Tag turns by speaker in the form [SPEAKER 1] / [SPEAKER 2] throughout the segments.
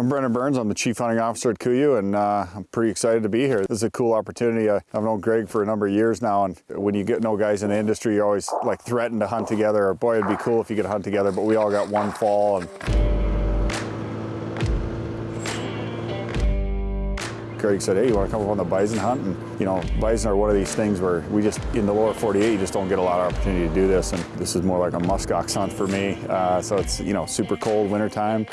[SPEAKER 1] I'm Brendan Burns. I'm the Chief Hunting Officer at KUIU, and uh, I'm pretty excited to be here. This is a cool opportunity. I, I've known Greg for a number of years now, and when you get know guys in the industry, you always like threaten to hunt together. Or, Boy, it'd be cool if you could hunt together, but we all got one fall. And Greg said, hey, you want to come up on the bison hunt? And, you know, bison are one of these things where we just, in the lower 48, you just don't get a lot of opportunity to do this. And this is more like a muskox hunt for me. Uh, so it's, you know, super cold wintertime,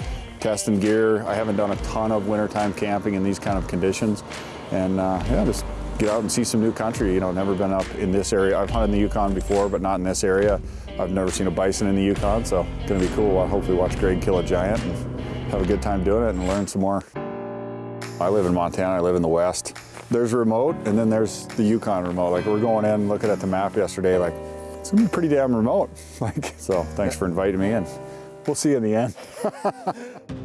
[SPEAKER 1] testing gear. I haven't done a ton of wintertime camping in these kind of conditions. And uh, yeah, just get out and see some new country. You know, never been up in this area. I've hunted in the Yukon before, but not in this area. I've never seen a bison in the Yukon, so it's gonna be cool. I'll hopefully watch Greg kill a giant and have a good time doing it and learn some more. I live in Montana, I live in the West. There's remote and then there's the Yukon remote. Like we're going in, looking at the map yesterday, like it's gonna be pretty damn remote. Like, so thanks for inviting me in. we'll see you in the end.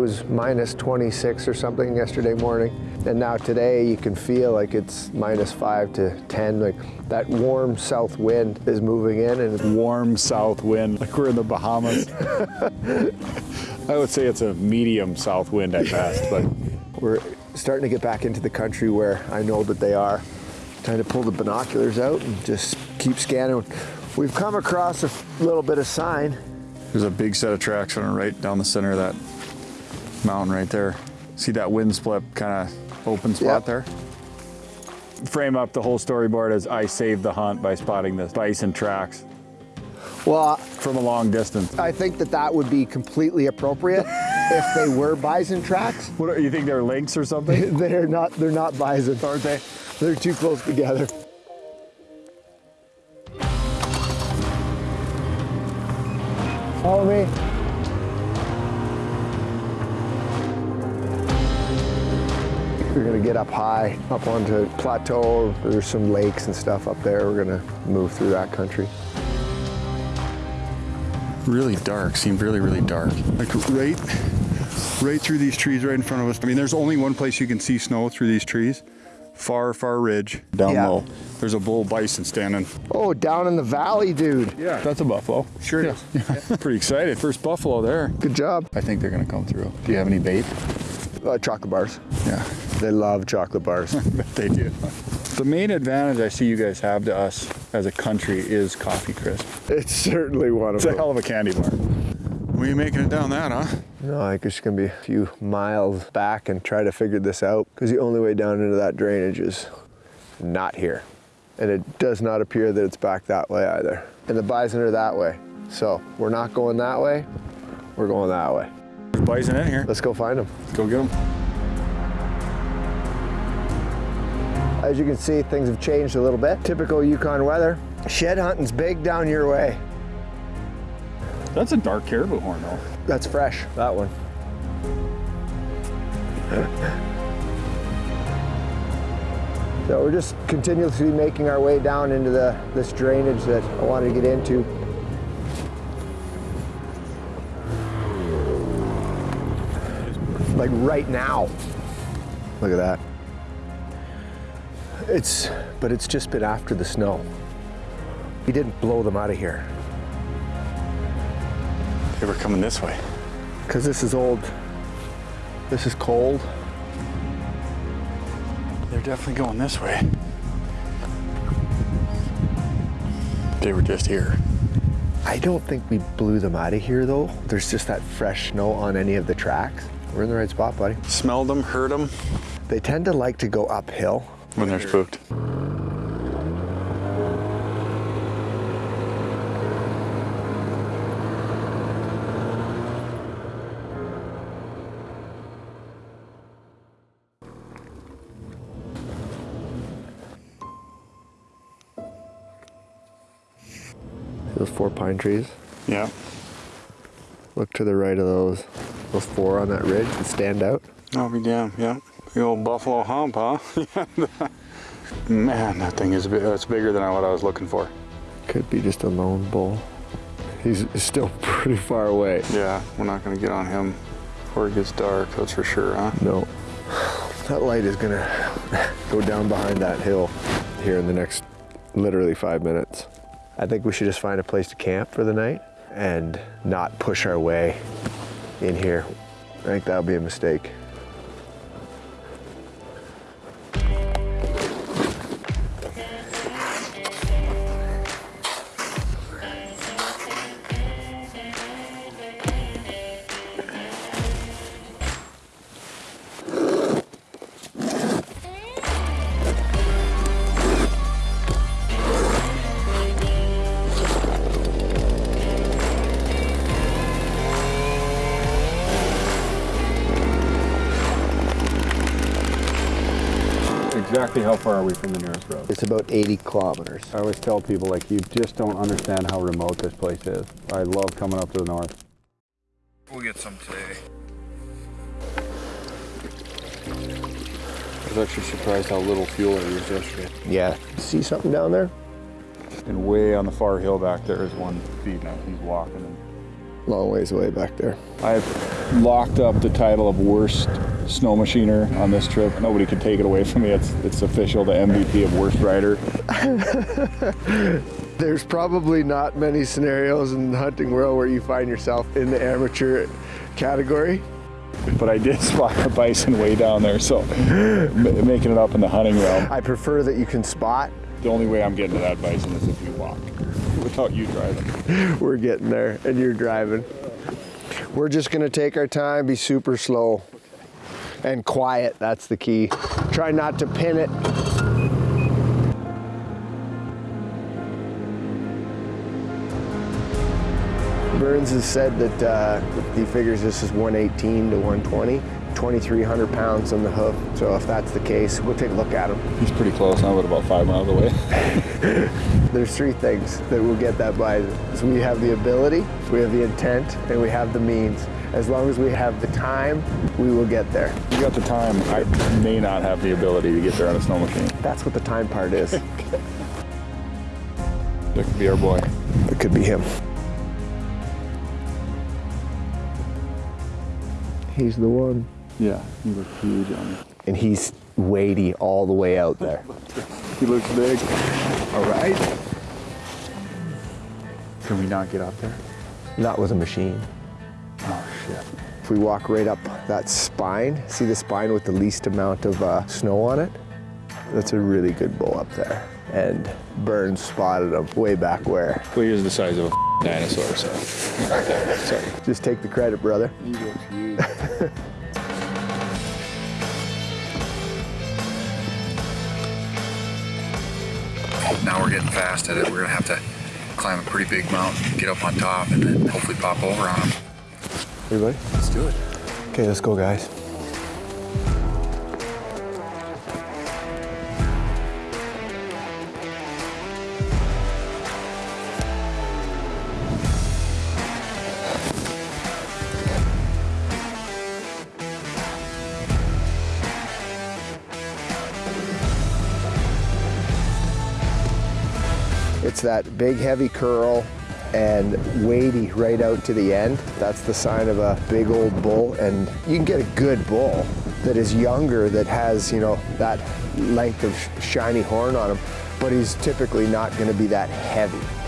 [SPEAKER 2] was minus 26 or something yesterday morning. And now today you can feel like it's minus five to 10. Like that warm south wind is moving in and
[SPEAKER 1] Warm south wind, like we're in the Bahamas. I would say it's a medium south wind at best, but
[SPEAKER 2] we're starting to get back into the country where I know that they are. Time to pull the binoculars out and just keep scanning. We've come across a little bit of sign.
[SPEAKER 1] there's a big set of tracks running right down the center of that mountain right there. See that wind split kind of open spot
[SPEAKER 2] Yep.
[SPEAKER 1] there? Frame up the whole storyboard as I saved the hunt by spotting the bison tracks
[SPEAKER 2] Well, uh,
[SPEAKER 1] from a long distance.
[SPEAKER 2] I think that that would be completely appropriate if they were bison tracks.
[SPEAKER 1] What, are, you think they're lynx or something?
[SPEAKER 2] They're not, they're not bison, aren't they? They're too close together. Follow me. We're gonna get up high, up onto plateau. There's some lakes and stuff up there. We're gonna move through that country.
[SPEAKER 1] really dark, seemed really, really dark. Like right, right through these trees right in front of us. I mean, there's only one place you can see snow through these trees. Far, far ridge. Down
[SPEAKER 2] Yeah.
[SPEAKER 1] low. There's a bull bison standing.
[SPEAKER 2] Oh, down in the valley, dude.
[SPEAKER 1] Yeah, that's a buffalo.
[SPEAKER 2] Sure is.
[SPEAKER 1] Pretty excited. First buffalo there.
[SPEAKER 2] Good job.
[SPEAKER 1] I think they're gonna come through. Do you have any bait?
[SPEAKER 2] Uh, chocolate bars.
[SPEAKER 1] Yeah,
[SPEAKER 2] They love chocolate bars.
[SPEAKER 1] they do. The main advantage I see you guys have to us as a country is coffee crisp.
[SPEAKER 2] it's certainly one of
[SPEAKER 1] It's a hell of a candy bar. We ain't making it down that, huh?
[SPEAKER 2] No, I think it's gonna be a few miles back and try to figure this out because the only way down into that drainage is not here. And it does not appear that it's back that way either. And the bison are that way. So we're not going that way, we're going that way.
[SPEAKER 1] There's bison in here.
[SPEAKER 2] Let's go find them.
[SPEAKER 1] Let's go get them.
[SPEAKER 2] As you can see, things have changed a little bit. Typical Yukon weather. Shed hunting's big down your way.
[SPEAKER 1] That's a dark caribou horn though.
[SPEAKER 2] That's fresh, that one. so we're just continuously making our way down into the this drainage that I wanted to get into. Like right now. Look at that. It's, but it's just been after the snow. We didn't blow them out of here.
[SPEAKER 1] They were coming this way.
[SPEAKER 2] Because this is old. This is cold.
[SPEAKER 1] They're definitely going this way. They were just here.
[SPEAKER 2] I don't think we blew them out of here though. There's just that fresh snow on any of the tracks. We're in the right spot, buddy.
[SPEAKER 1] Smelled them, heard them
[SPEAKER 2] They tend to like to go uphill.
[SPEAKER 1] When they're spooked.
[SPEAKER 2] Those four pine trees.
[SPEAKER 1] Yeah.
[SPEAKER 2] Look to the right of those. Those four on that ridge that stand out.
[SPEAKER 1] I'll be damned, yeah. The old buffalo hump, huh? Man, that thing is. That's bigger than what I was looking for.
[SPEAKER 2] Could be just a lone bull. He's still pretty far away.
[SPEAKER 1] Yeah, we're not gonna get on him before it gets dark, that's for sure, huh?
[SPEAKER 2] No. That light is gonna go down behind that hill here in the next literally five minutes. I think we should just find a place to camp for the night and not push our way in here. I think that would be a mistake.
[SPEAKER 1] Exactly how far are we from the nearest road?
[SPEAKER 2] It's about 80 kilometers.
[SPEAKER 1] I always tell people, like, you just don't understand how remote this place is. I love coming up to the north.
[SPEAKER 3] We'll get some today.
[SPEAKER 4] I was actually surprised how little fuel I used yesterday.
[SPEAKER 2] Yeah. See something down there?
[SPEAKER 1] And way on the far hill back there is one feeding us. He's walking.
[SPEAKER 2] Long ways away back there.
[SPEAKER 1] I've locked up the title of worst snow machiner on this trip. Nobody can take it away from me. It's, it's official, the MVP of worst rider.
[SPEAKER 2] There's probably not many scenarios in the hunting world where you find yourself in the amateur category.
[SPEAKER 1] But I did spot a bison way down there, so making it up in the hunting realm.
[SPEAKER 2] I prefer that you can spot.
[SPEAKER 1] The only way I'm getting to that bison is if you walk, without you driving.
[SPEAKER 2] We're getting there and you're driving. We're just gonna take our time, be super slow and quiet. That's the key. Try not to pin it. Burns has said that uh, he figures this is 118 to 120, 2,300 pounds on the hoof. So if that's the case, we'll take a look at him.
[SPEAKER 1] He's pretty close but about five miles away.
[SPEAKER 2] There's three things that will get that bison. So we have the ability, we have the intent, and we have the means. As long as we have the time, we will get there.
[SPEAKER 1] You got the time. I may not have the ability to get there on a snow machine.
[SPEAKER 2] That's what the time part is.
[SPEAKER 1] That could be our boy.
[SPEAKER 2] it could be him. He's the one.
[SPEAKER 1] Yeah, he looks huge on me.
[SPEAKER 2] And he's weighty all the way out there.
[SPEAKER 1] He looks big.
[SPEAKER 2] All right.
[SPEAKER 1] Can we not get up there?
[SPEAKER 2] Not with a machine.
[SPEAKER 1] Oh shit.
[SPEAKER 2] If we walk right up that spine, see the spine with the least amount of uh, snow on it? That's a really good bull up there. And Burns spotted him way back where.
[SPEAKER 4] Well, he is the size of a dinosaur, so. Sorry.
[SPEAKER 2] Just take the credit, brother.
[SPEAKER 1] He looks huge.
[SPEAKER 3] Now we're getting fast at it. We're gonna have to climb a pretty big mountain, get up on top, and then hopefully pop over on them.
[SPEAKER 2] Everybody?
[SPEAKER 3] Let's do it.
[SPEAKER 2] Okay, let's go, guys. It's that big heavy curl and weighty right out to the end. That's the sign of a big old bull and you can get a good bull that is younger that has, you know, that length of shiny horn on him, but he's typically not gonna be that heavy.